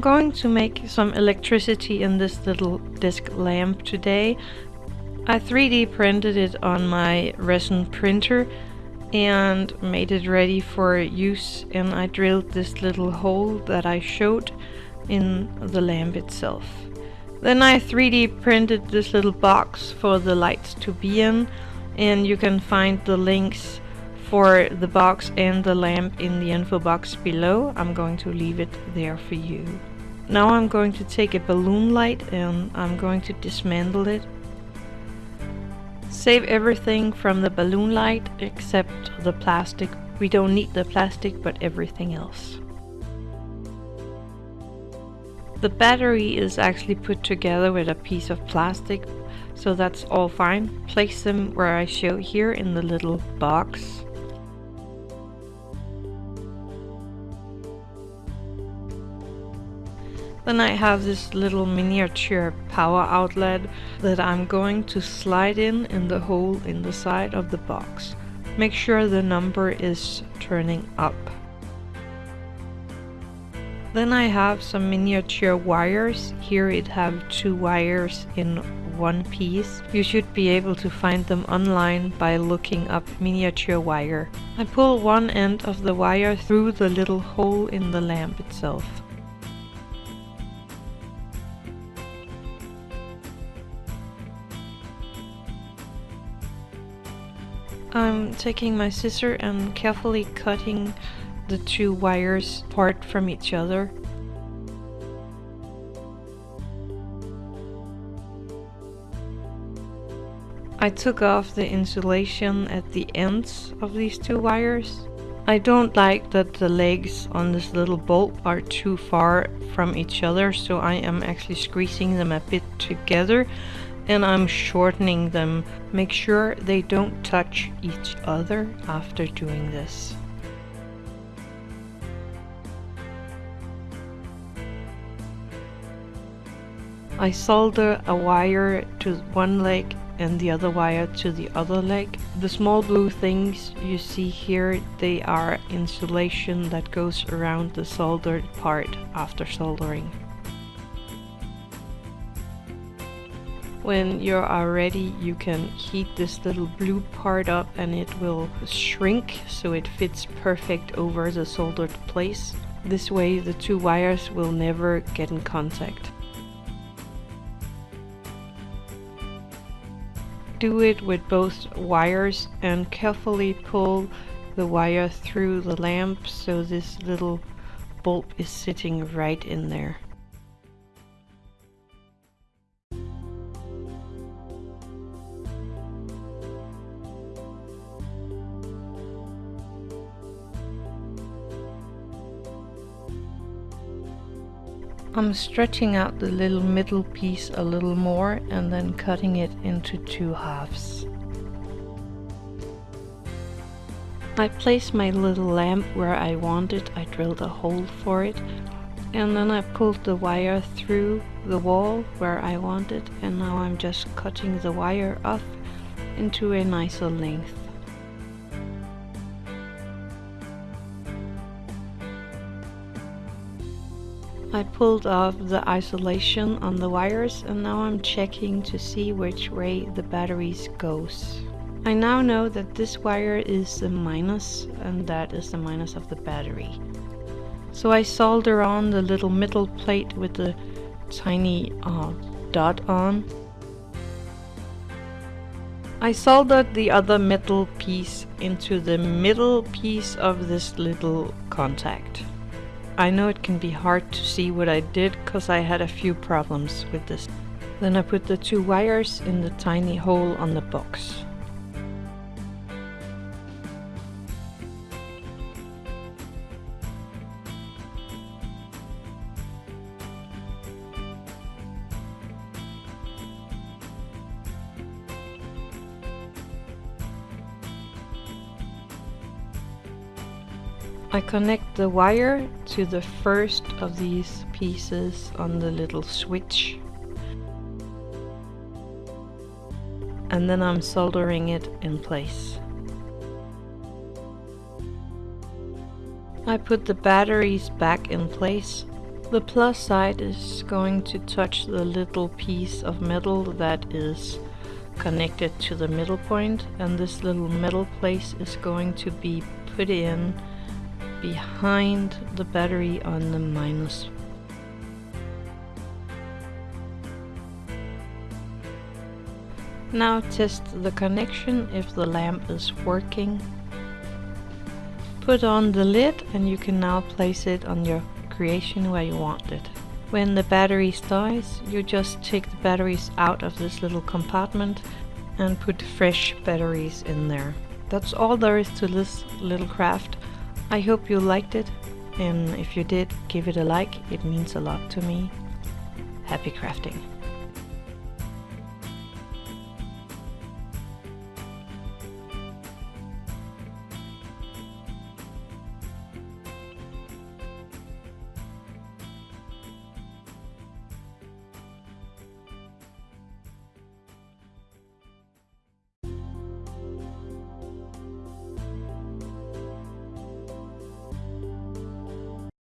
going to make some electricity in this little disc lamp today. I 3D printed it on my resin printer and made it ready for use and I drilled this little hole that I showed in the lamp itself. Then I 3D printed this little box for the lights to be in and you can find the links for the box and the lamp in the info box below. I'm going to leave it there for you. Now I'm going to take a balloon light and I'm going to dismantle it. Save everything from the balloon light except the plastic. We don't need the plastic but everything else. The battery is actually put together with a piece of plastic so that's all fine. Place them where I show here in the little box. Then I have this little miniature power outlet that I'm going to slide in in the hole in the side of the box. Make sure the number is turning up. Then I have some miniature wires. Here it have two wires in one piece. You should be able to find them online by looking up miniature wire. I pull one end of the wire through the little hole in the lamp itself. I'm taking my scissor and carefully cutting the two wires apart from each other. I took off the insulation at the ends of these two wires. I don't like that the legs on this little bolt are too far from each other so I am actually squeezing them a bit together and I'm shortening them. Make sure they don't touch each other after doing this. I solder a wire to one leg and the other wire to the other leg. The small blue things you see here, they are insulation that goes around the soldered part after soldering. When you are ready you can heat this little blue part up and it will shrink so it fits perfect over the soldered place. This way the two wires will never get in contact. Do it with both wires and carefully pull the wire through the lamp so this little bulb is sitting right in there. I'm stretching out the little middle piece a little more and then cutting it into two halves. I place my little lamp where I want it, I drilled a hole for it and then I pulled the wire through the wall where I want it and now I'm just cutting the wire off into a nicer length. I pulled off the isolation on the wires and now I'm checking to see which way the batteries goes. I now know that this wire is the minus and that is the minus of the battery. So I solder on the little middle plate with the tiny uh, dot on. I soldered the other metal piece into the middle piece of this little contact. I know it can be hard to see what I did because I had a few problems with this. Then I put the two wires in the tiny hole on the box. I connect the wire to the first of these pieces on the little switch and then I'm soldering it in place. I put the batteries back in place The plus side is going to touch the little piece of metal that is connected to the middle point and this little metal place is going to be put in behind the battery on the minus. Now test the connection if the lamp is working. Put on the lid and you can now place it on your creation where you want it. When the batteries dies, you just take the batteries out of this little compartment and put fresh batteries in there. That's all there is to this little craft. I hope you liked it and if you did, give it a like, it means a lot to me. Happy crafting!